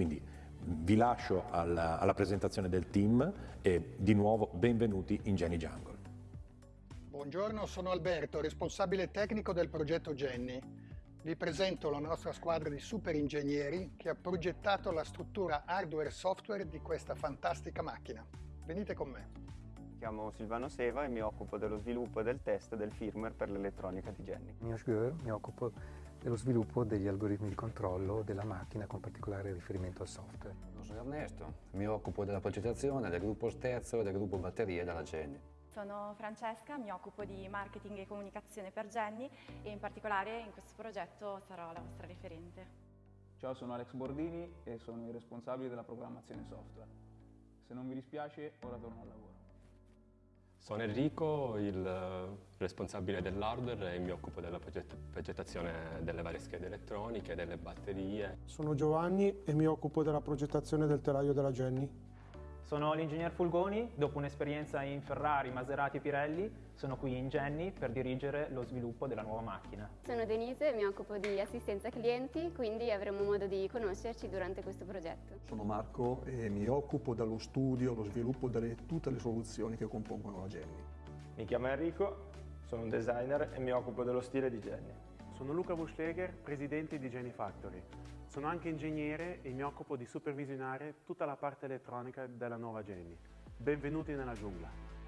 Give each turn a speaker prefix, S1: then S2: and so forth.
S1: Quindi vi lascio alla, alla presentazione del team e di nuovo benvenuti in Jenny Jungle.
S2: Buongiorno, sono Alberto, responsabile tecnico del progetto Jenny. Vi presento la nostra squadra di super ingegneri che ha progettato la struttura hardware e software di questa fantastica macchina. Venite con me.
S3: Mi chiamo Silvano Seva e mi occupo dello sviluppo e del test del firmware per l'elettronica di Jenny.
S4: Mio Göhr, mi occupo dello sviluppo degli algoritmi di controllo della macchina con particolare riferimento al software.
S5: Sono Ernesto, mi occupo della progettazione del gruppo sterzo e del gruppo batterie della Jenny.
S6: Sono Francesca, mi occupo di marketing e comunicazione per Jenny e in particolare in questo progetto sarò la vostra referente.
S7: Ciao, sono Alex Bordini e sono il responsabile della programmazione software. Se non vi dispiace, ora torno al lavoro.
S8: Sono Enrico, il eh, responsabile dell'hardware e mi occupo della progettazione delle varie schede elettroniche, delle batterie.
S9: Sono Giovanni e mi occupo della progettazione del telaio della Jenny.
S10: Sono l'ingegner Fulgoni, dopo un'esperienza in Ferrari, Maserati e Pirelli, sono qui in Jenny per dirigere lo sviluppo della nuova macchina.
S11: Sono Denise, mi occupo di assistenza clienti, quindi avremo modo di conoscerci durante questo progetto.
S12: Sono Marco e mi occupo dello studio, lo sviluppo di tutte le soluzioni che compongono la Jenny.
S13: Mi chiamo Enrico, sono un designer e mi occupo dello stile di Jenny.
S14: Sono Luca Buschleger, presidente di Jenny Factory. Sono anche ingegnere e mi occupo di supervisionare tutta la parte elettronica della nuova Jenny. Benvenuti nella giungla.